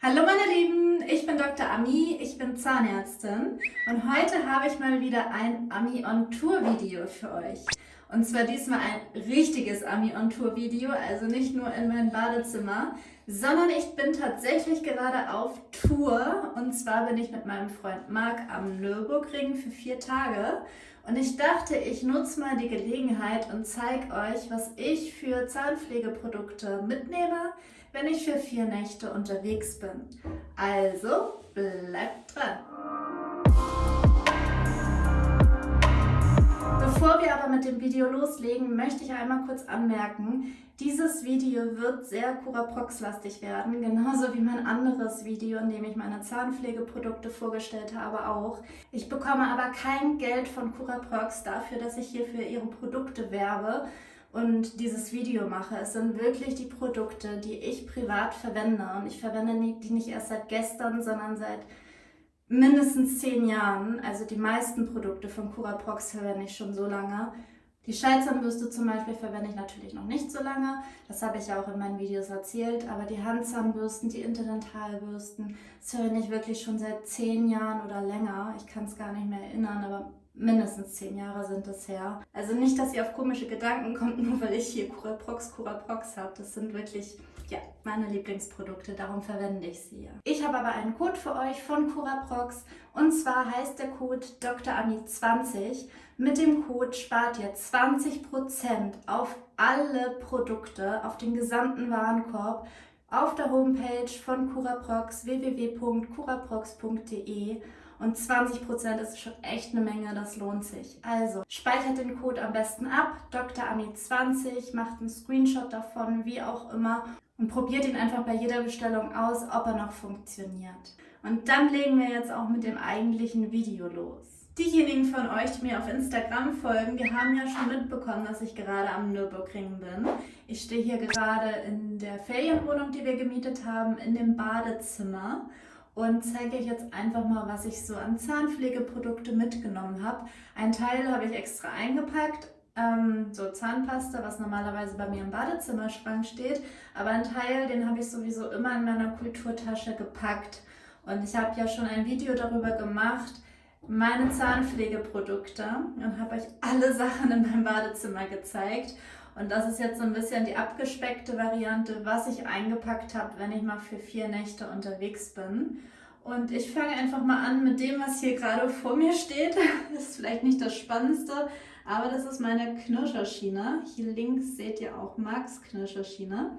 Hallo meine Lieben, ich bin Dr. Ami, ich bin Zahnärztin und heute habe ich mal wieder ein Ami on Tour Video für euch. Und zwar diesmal ein richtiges Ami on Tour Video, also nicht nur in mein Badezimmer, sondern ich bin tatsächlich gerade auf Tour und zwar bin ich mit meinem Freund Marc am Nürburgring für vier Tage und ich dachte, ich nutze mal die Gelegenheit und zeige euch, was ich für Zahnpflegeprodukte mitnehme, wenn ich für vier Nächte unterwegs bin. Also bleibt dran! Bevor wir aber mit dem Video loslegen, möchte ich einmal kurz anmerken, dieses Video wird sehr Curaprox-lastig werden, genauso wie mein anderes Video, in dem ich meine Zahnpflegeprodukte vorgestellt habe, auch. Ich bekomme aber kein Geld von Curaprox dafür, dass ich hier für ihre Produkte werbe und dieses Video mache. Es sind wirklich die Produkte, die ich privat verwende und ich verwende die nicht erst seit gestern, sondern seit mindestens zehn Jahren. Also die meisten Produkte von Curaprox verwende ich schon so lange. Die Schallzahnbürste zum Beispiel verwende ich natürlich noch nicht so lange. Das habe ich ja auch in meinen Videos erzählt. Aber die Handzahnbürsten, die Interdentalbürsten, das verwende ich wirklich schon seit zehn Jahren oder länger. Ich kann es gar nicht mehr erinnern, aber mindestens zehn Jahre sind es her. Also nicht, dass ihr auf komische Gedanken kommt, nur weil ich hier Curaprox, Curaprox habe. Das sind wirklich ja, meine Lieblingsprodukte, darum verwende ich sie. Ich habe aber einen Code für euch von Curaprox und zwar heißt der Code DrAmi20. Mit dem Code spart ihr 20% auf alle Produkte, auf den gesamten Warenkorb auf der Homepage von Curaprox www.curaprox.de und 20% ist schon echt eine Menge, das lohnt sich. Also speichert den Code am besten ab, DrAmi20, macht einen Screenshot davon, wie auch immer und probiert ihn einfach bei jeder Bestellung aus, ob er noch funktioniert. Und dann legen wir jetzt auch mit dem eigentlichen Video los. Diejenigen von euch, die mir auf Instagram folgen, die haben ja schon mitbekommen, dass ich gerade am Nürburgring bin. Ich stehe hier gerade in der Ferienwohnung, die wir gemietet haben, in dem Badezimmer und zeige euch jetzt einfach mal, was ich so an Zahnpflegeprodukte mitgenommen habe. Ein Teil habe ich extra eingepackt, ähm, so Zahnpasta, was normalerweise bei mir im Badezimmerschrank steht, aber ein Teil, den habe ich sowieso immer in meiner Kulturtasche gepackt. Und ich habe ja schon ein Video darüber gemacht, meine Zahnpflegeprodukte und habe euch alle Sachen in meinem Badezimmer gezeigt. Und das ist jetzt so ein bisschen die abgespeckte Variante, was ich eingepackt habe, wenn ich mal für vier Nächte unterwegs bin. Und ich fange einfach mal an mit dem, was hier gerade vor mir steht. Das ist vielleicht nicht das Spannendste, aber das ist meine Knirscherschiene. Hier links seht ihr auch Max Knirscherschiene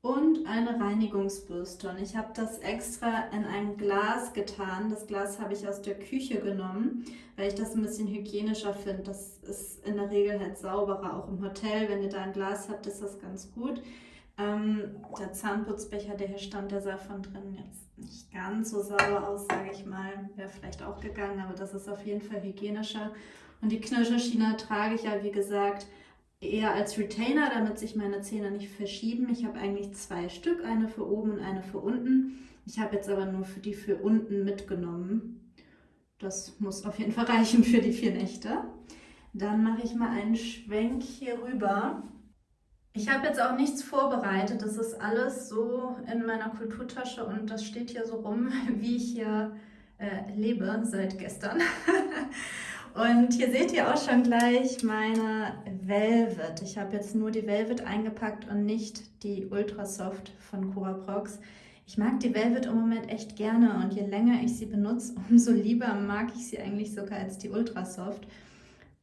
und eine Reinigungsbürste. Und ich habe das extra in ein Glas getan. Das Glas habe ich aus der Küche genommen, weil ich das ein bisschen hygienischer finde. Das ist in der Regel halt sauberer, auch im Hotel. Wenn ihr da ein Glas habt, ist das ganz gut. Ähm, der Zahnputzbecher, der hier stand, der sah von drinnen jetzt nicht ganz so sauber aus, sage ich mal. Wäre vielleicht auch gegangen, aber das ist auf jeden Fall hygienischer. Und die Knirscherschiene trage ich ja, wie gesagt, eher als Retainer, damit sich meine Zähne nicht verschieben. Ich habe eigentlich zwei Stück, eine für oben und eine für unten. Ich habe jetzt aber nur für die für unten mitgenommen. Das muss auf jeden Fall reichen für die vier Nächte. Dann mache ich mal einen Schwenk hier rüber. Ich habe jetzt auch nichts vorbereitet. Das ist alles so in meiner Kulturtasche und das steht hier so rum, wie ich hier äh, lebe seit gestern. Und hier seht ihr auch schon gleich meine Velvet. Ich habe jetzt nur die Velvet eingepackt und nicht die Ultra Soft von Curaprox. Ich mag die Velvet im Moment echt gerne und je länger ich sie benutze, umso lieber mag ich sie eigentlich sogar als die Ultra Soft.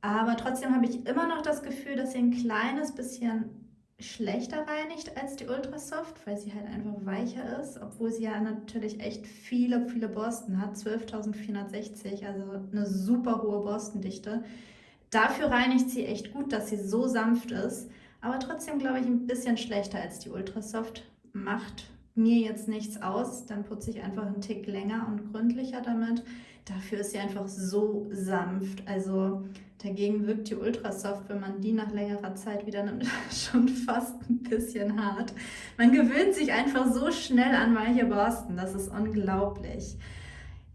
Aber trotzdem habe ich immer noch das Gefühl, dass sie ein kleines bisschen schlechter reinigt als die Ultra Soft, weil sie halt einfach weicher ist, obwohl sie ja natürlich echt viele, viele Borsten hat, 12.460, also eine super hohe Borstendichte. Dafür reinigt sie echt gut, dass sie so sanft ist, aber trotzdem glaube ich ein bisschen schlechter als die Ultra Soft. Macht mir jetzt nichts aus, dann putze ich einfach einen Tick länger und gründlicher damit. Dafür ist sie einfach so sanft, also Dagegen wirkt die Ultrasoft, wenn man die nach längerer Zeit wieder nimmt, schon fast ein bisschen hart. Man gewöhnt sich einfach so schnell an weiche Borsten, das ist unglaublich.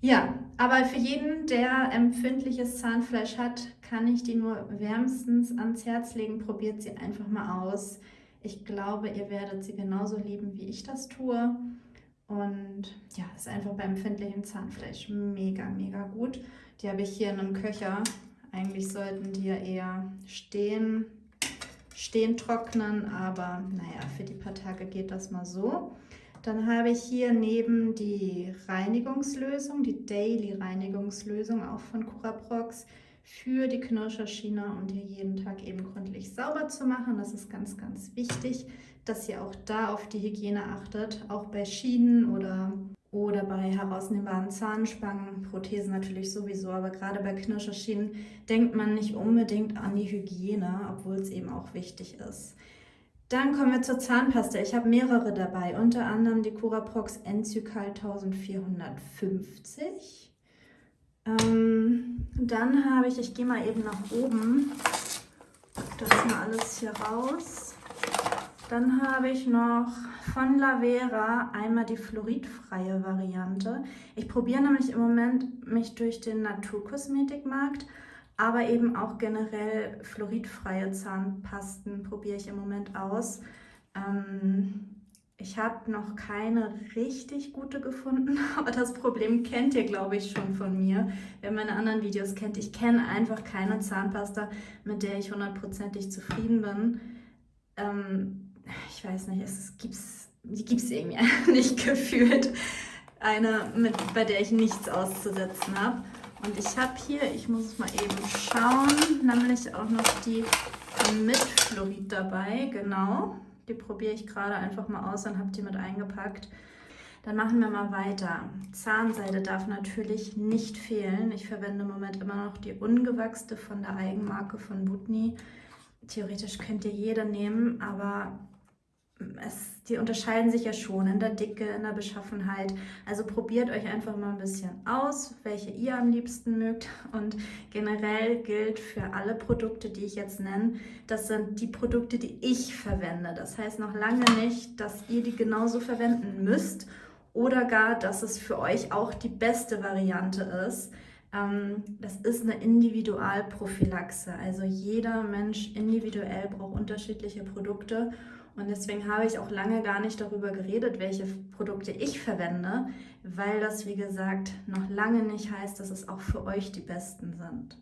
Ja, aber für jeden, der empfindliches Zahnfleisch hat, kann ich die nur wärmstens ans Herz legen. Probiert sie einfach mal aus. Ich glaube, ihr werdet sie genauso lieben, wie ich das tue. Und ist einfach bei empfindlichem Zahnfleisch mega, mega gut. Die habe ich hier in einem Köcher. Eigentlich sollten die ja eher stehen, stehen trocknen, aber naja, für die paar Tage geht das mal so. Dann habe ich hier neben die Reinigungslösung, die Daily Reinigungslösung auch von Curaprox für die Knirscherschiene und hier jeden Tag eben gründlich sauber zu machen. Das ist ganz, ganz wichtig, dass ihr auch da auf die Hygiene achtet, auch bei Schienen oder, oder bei herausnehmbaren Zahnspangen, Prothesen natürlich sowieso, aber gerade bei Knirscherschienen denkt man nicht unbedingt an die Hygiene, obwohl es eben auch wichtig ist. Dann kommen wir zur Zahnpasta. Ich habe mehrere dabei, unter anderem die Curaprox Enzycal 1450. Ähm, dann habe ich, ich gehe mal eben nach oben, das mal alles hier raus. Dann habe ich noch von Lavera einmal die fluoridfreie Variante. Ich probiere nämlich im Moment mich durch den Naturkosmetikmarkt aber eben auch generell fluoridfreie Zahnpasten probiere ich im Moment aus. Ähm, ich habe noch keine richtig gute gefunden, aber das Problem kennt ihr, glaube ich, schon von mir. Wer meine anderen Videos kennt, ich kenne einfach keine Zahnpasta, mit der ich hundertprozentig zufrieden bin. Ähm, ich weiß nicht, es gibt's, die gibt es irgendwie nicht gefühlt. Eine, mit, bei der ich nichts auszusetzen habe. Und ich habe hier, ich muss es mal eben schauen, nämlich auch noch die mit Fluorid dabei, genau. Die probiere ich gerade einfach mal aus und habe die mit eingepackt. Dann machen wir mal weiter. Zahnseide darf natürlich nicht fehlen. Ich verwende im Moment immer noch die ungewachste von der Eigenmarke von Butni. Theoretisch könnt ihr jede nehmen, aber es, die unterscheiden sich ja schon in der Dicke, in der Beschaffenheit. Also probiert euch einfach mal ein bisschen aus, welche ihr am liebsten mögt. Und generell gilt für alle Produkte, die ich jetzt nenne, das sind die Produkte, die ich verwende. Das heißt noch lange nicht, dass ihr die genauso verwenden müsst oder gar, dass es für euch auch die beste Variante ist. Ähm, das ist eine Individualprophylaxe. Also jeder Mensch individuell braucht unterschiedliche Produkte. Und deswegen habe ich auch lange gar nicht darüber geredet, welche Produkte ich verwende, weil das, wie gesagt, noch lange nicht heißt, dass es auch für euch die besten sind.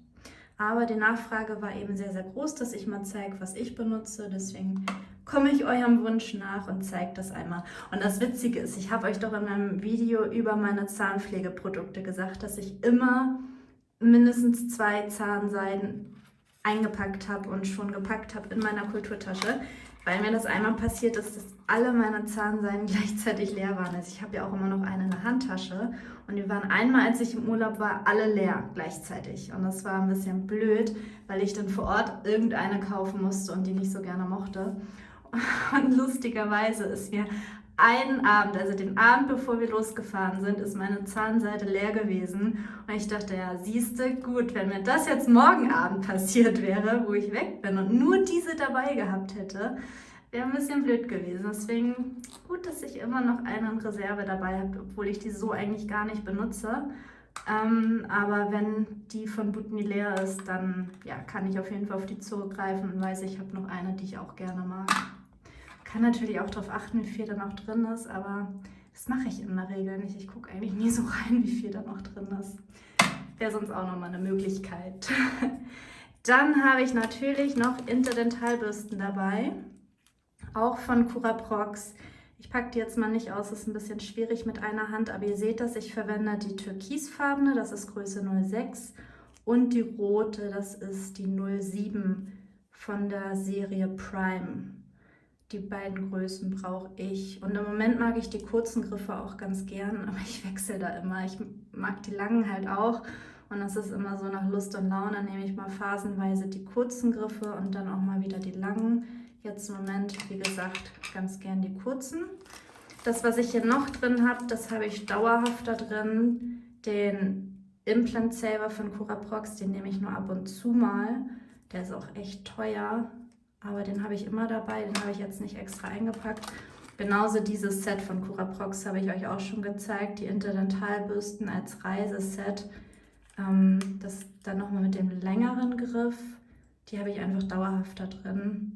Aber die Nachfrage war eben sehr, sehr groß, dass ich mal zeige, was ich benutze. Deswegen komme ich eurem Wunsch nach und zeige das einmal. Und das Witzige ist, ich habe euch doch in meinem Video über meine Zahnpflegeprodukte gesagt, dass ich immer mindestens zwei Zahnseiden eingepackt habe und schon gepackt habe in meiner Kulturtasche weil mir das einmal passiert ist, dass alle meine Zahnseiden gleichzeitig leer waren. Also ich habe ja auch immer noch eine in der Handtasche und die waren einmal, als ich im Urlaub war, alle leer gleichzeitig. Und das war ein bisschen blöd, weil ich dann vor Ort irgendeine kaufen musste und die nicht so gerne mochte. Und lustigerweise ist mir einen Abend, also den Abend, bevor wir losgefahren sind, ist meine Zahnseite leer gewesen. Und ich dachte, ja, siehste, gut, wenn mir das jetzt morgen Abend passiert wäre, wo ich weg bin und nur diese dabei gehabt hätte, wäre ein bisschen blöd gewesen. Deswegen gut, dass ich immer noch eine in Reserve dabei habe, obwohl ich die so eigentlich gar nicht benutze. Ähm, aber wenn die von Butni leer ist, dann ja, kann ich auf jeden Fall auf die zurückgreifen und weiß, ich habe noch eine, die ich auch gerne mag. Kann natürlich auch darauf achten, wie viel da noch drin ist, aber das mache ich in der Regel nicht. Ich gucke eigentlich nie so rein, wie viel da noch drin ist. Wäre sonst auch nochmal eine Möglichkeit. Dann habe ich natürlich noch Interdentalbürsten dabei, auch von Curaprox. Ich packe die jetzt mal nicht aus, ist ein bisschen schwierig mit einer Hand, aber ihr seht das, ich verwende die türkisfarbene, das ist Größe 06 und die rote, das ist die 07 von der Serie Prime die beiden Größen brauche ich. Und im Moment mag ich die kurzen Griffe auch ganz gern, aber ich wechsle da immer. Ich mag die langen halt auch. Und das ist immer so nach Lust und Laune, nehme ich mal phasenweise die kurzen Griffe und dann auch mal wieder die langen. Jetzt im Moment, wie gesagt, ganz gern die kurzen. Das, was ich hier noch drin habe, das habe ich dauerhaft da drin. Den Implant Saver von Curaprox, den nehme ich nur ab und zu mal. Der ist auch echt teuer. Aber den habe ich immer dabei, den habe ich jetzt nicht extra eingepackt. Genauso dieses Set von Curaprox habe ich euch auch schon gezeigt, die Interdentalbürsten als Reiseset. Ähm, das dann nochmal mit dem längeren Griff, die habe ich einfach dauerhaft da drin.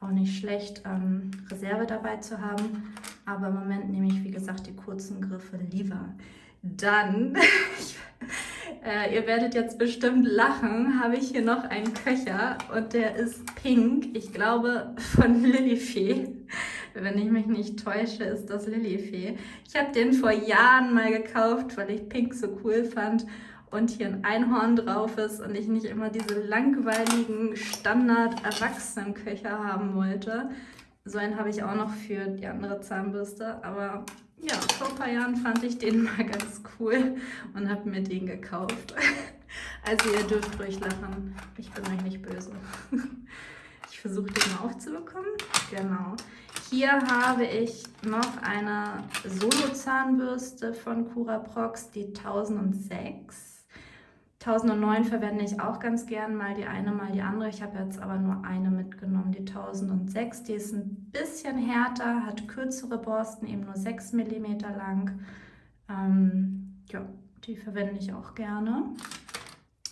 auch nicht schlecht, ähm, Reserve dabei zu haben. Aber im Moment nehme ich, wie gesagt, die kurzen Griffe lieber. Dann, äh, ihr werdet jetzt bestimmt lachen, habe ich hier noch einen Köcher und der ist pink. Ich glaube von Lilifee. Wenn ich mich nicht täusche, ist das Lilifee. Ich habe den vor Jahren mal gekauft, weil ich pink so cool fand und hier ein Einhorn drauf ist und ich nicht immer diese langweiligen Standard-Erwachsenenköcher haben wollte. So einen habe ich auch noch für die andere Zahnbürste, aber ja, vor ein paar Jahren fand ich den mal ganz cool und habe mir den gekauft. Also ihr dürft ruhig lachen, ich bin euch nicht böse. Ich versuche den mal aufzubekommen. Genau. Hier habe ich noch eine Solo-Zahnbürste von Curaprox, die 1006. 1009 verwende ich auch ganz gern, mal die eine, mal die andere. Ich habe jetzt aber nur eine mitgenommen, die 1006. Die ist ein bisschen härter, hat kürzere Borsten, eben nur 6 mm lang. Ähm, ja, die verwende ich auch gerne.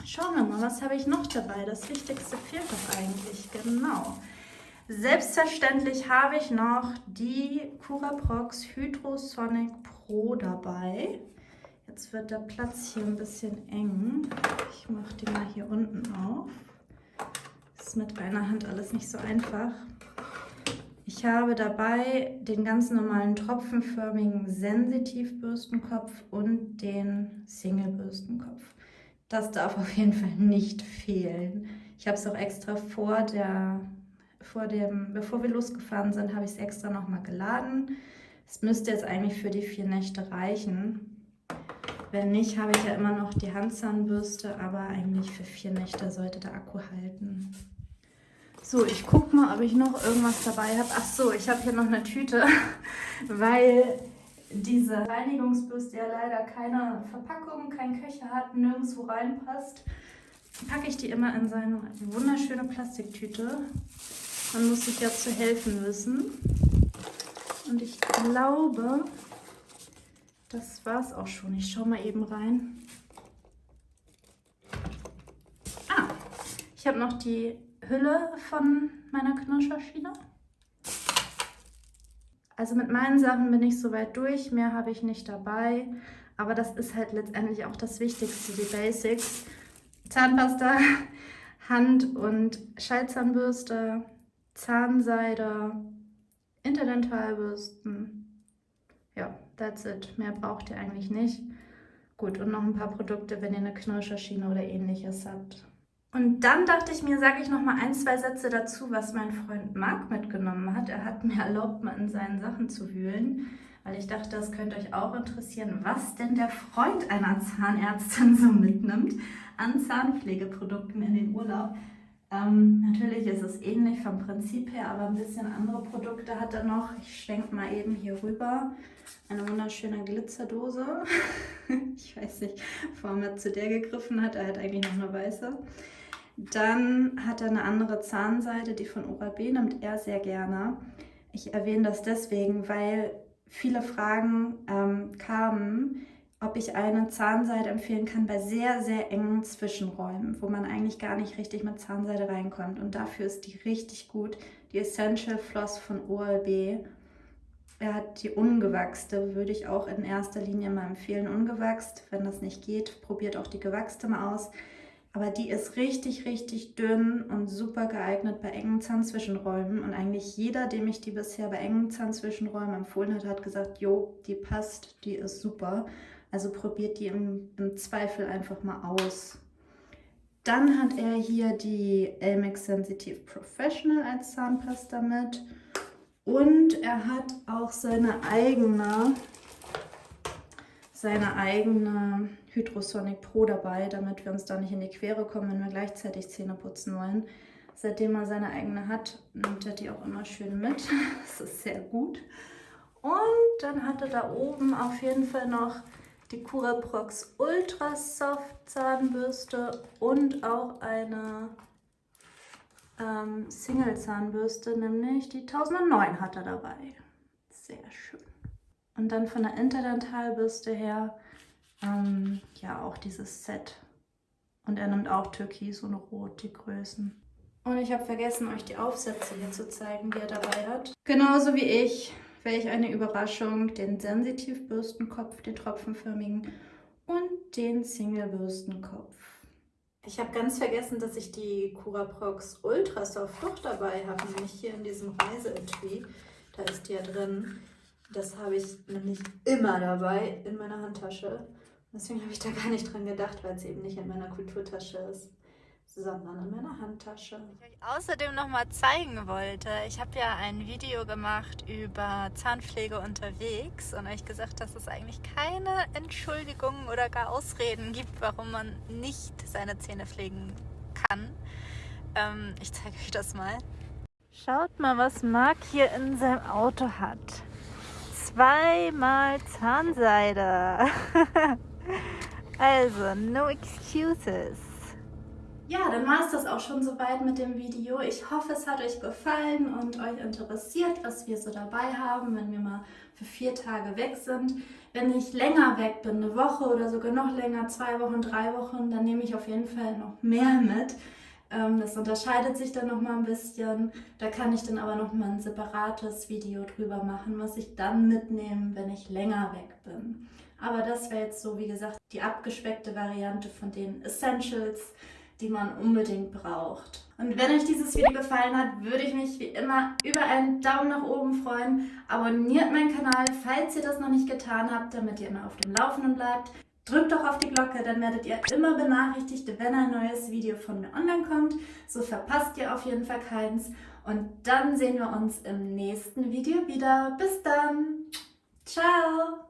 Schauen wir mal, was habe ich noch dabei? Das Wichtigste fehlt doch eigentlich, genau. Selbstverständlich habe ich noch die Curaprox Hydrosonic Pro dabei. Jetzt wird der Platz hier ein bisschen eng. Ich mache die mal hier unten auf. Ist mit einer Hand alles nicht so einfach. Ich habe dabei den ganz normalen tropfenförmigen Sensitivbürstenkopf und den Single-Bürstenkopf. Das darf auf jeden Fall nicht fehlen. Ich habe es auch extra vor der, vor dem, bevor wir losgefahren sind, habe ich es extra nochmal geladen. Es müsste jetzt eigentlich für die vier Nächte reichen. Wenn nicht, habe ich ja immer noch die Handzahnbürste, aber eigentlich für vier Nächte sollte der Akku halten. So, ich gucke mal, ob ich noch irgendwas dabei habe. Ach so, ich habe hier noch eine Tüte, weil diese Reinigungsbürste ja leider keine Verpackung, kein Köcher hat, nirgendwo reinpasst. Packe ich die immer in so eine wunderschöne Plastiktüte. Man muss sich ja zu helfen wissen. Und ich glaube, das war es auch schon. Ich schaue mal eben rein. Ah, ich habe noch die Hülle von meiner Knirscherschiene. Also mit meinen Sachen bin ich soweit durch. Mehr habe ich nicht dabei. Aber das ist halt letztendlich auch das Wichtigste, die Basics. Zahnpasta, Hand- und Schallzahnbürste, Zahnseide, Interdentalbürsten, that's it. Mehr braucht ihr eigentlich nicht. Gut, und noch ein paar Produkte, wenn ihr eine Knirscherschiene oder ähnliches habt. Und dann dachte ich mir, sage ich noch mal ein, zwei Sätze dazu, was mein Freund Marc mitgenommen hat. Er hat mir erlaubt, mal in seinen Sachen zu wühlen, weil ich dachte, das könnte euch auch interessieren, was denn der Freund einer Zahnärztin so mitnimmt an Zahnpflegeprodukten in den Urlaub. Ähm, natürlich ist es ähnlich vom Prinzip her, aber ein bisschen andere Produkte hat er noch. Ich schwenke mal eben hier rüber. Eine wunderschöne Glitzerdose. ich weiß nicht, warum er zu der gegriffen hat. Er hat eigentlich noch eine weiße. Dann hat er eine andere Zahnseide, die von Oral-B nimmt er sehr gerne. Ich erwähne das deswegen, weil viele Fragen ähm, kamen, ob ich eine Zahnseide empfehlen kann bei sehr, sehr engen Zwischenräumen, wo man eigentlich gar nicht richtig mit Zahnseide reinkommt. Und dafür ist die richtig gut. Die Essential Floss von OLB. Er hat die ungewachste, würde ich auch in erster Linie mal empfehlen. Ungewachst, wenn das nicht geht, probiert auch die gewachste mal aus. Aber die ist richtig, richtig dünn und super geeignet bei engen Zahnzwischenräumen. Und eigentlich jeder, dem ich die bisher bei engen Zahnzwischenräumen empfohlen hat, hat gesagt, jo, die passt, die ist super. Also probiert die im, im Zweifel einfach mal aus. Dann hat er hier die Elmex Sensitive Professional als Zahnpasta mit. Und er hat auch seine eigene, seine eigene Hydrosonic Pro dabei, damit wir uns da nicht in die Quere kommen, wenn wir gleichzeitig Zähne putzen wollen. Seitdem er seine eigene hat, nimmt er die auch immer schön mit. Das ist sehr gut. Und dann hat er da oben auf jeden Fall noch die Curaprox Ultra Soft Zahnbürste und auch eine ähm, Single Zahnbürste, nämlich die 1009 hat er dabei. Sehr schön. Und dann von der Interdentalbürste her, ähm, ja auch dieses Set. Und er nimmt auch Türkis und Rot, die Größen. Und ich habe vergessen, euch die Aufsätze hier zu zeigen, die er dabei hat. Genauso wie ich, welch eine Überraschung, den Sensitiv-Bürstenkopf, den tropfenförmigen und den Single-Bürstenkopf. Ich habe ganz vergessen, dass ich die Curaprox Ultra Soft doch dabei habe, nämlich hier in diesem Reiseetui. Da ist die ja drin. Das habe ich nämlich immer dabei in meiner Handtasche. Deswegen habe ich da gar nicht dran gedacht, weil es eben nicht in meiner Kulturtasche ist sondern in meiner Handtasche. Ich euch außerdem noch mal zeigen wollte, ich habe ja ein Video gemacht über Zahnpflege unterwegs und euch gesagt, dass es eigentlich keine Entschuldigungen oder gar Ausreden gibt, warum man nicht seine Zähne pflegen kann. Ähm, ich zeige euch das mal. Schaut mal, was Marc hier in seinem Auto hat. Zweimal Zahnseide. also, no excuses. Ja, dann war es das auch schon soweit mit dem Video. Ich hoffe, es hat euch gefallen und euch interessiert, was wir so dabei haben, wenn wir mal für vier Tage weg sind. Wenn ich länger weg bin, eine Woche oder sogar noch länger, zwei Wochen, drei Wochen, dann nehme ich auf jeden Fall noch mehr mit. Ähm, das unterscheidet sich dann nochmal ein bisschen. Da kann ich dann aber nochmal ein separates Video drüber machen, was ich dann mitnehme, wenn ich länger weg bin. Aber das wäre jetzt so, wie gesagt, die abgespeckte Variante von den Essentials die man unbedingt braucht. Und wenn euch dieses Video gefallen hat, würde ich mich wie immer über einen Daumen nach oben freuen. Abonniert meinen Kanal, falls ihr das noch nicht getan habt, damit ihr immer auf dem Laufenden bleibt. Drückt doch auf die Glocke, dann werdet ihr immer benachrichtigt, wenn ein neues Video von mir online kommt. So verpasst ihr auf jeden Fall keins. Und dann sehen wir uns im nächsten Video wieder. Bis dann. Ciao.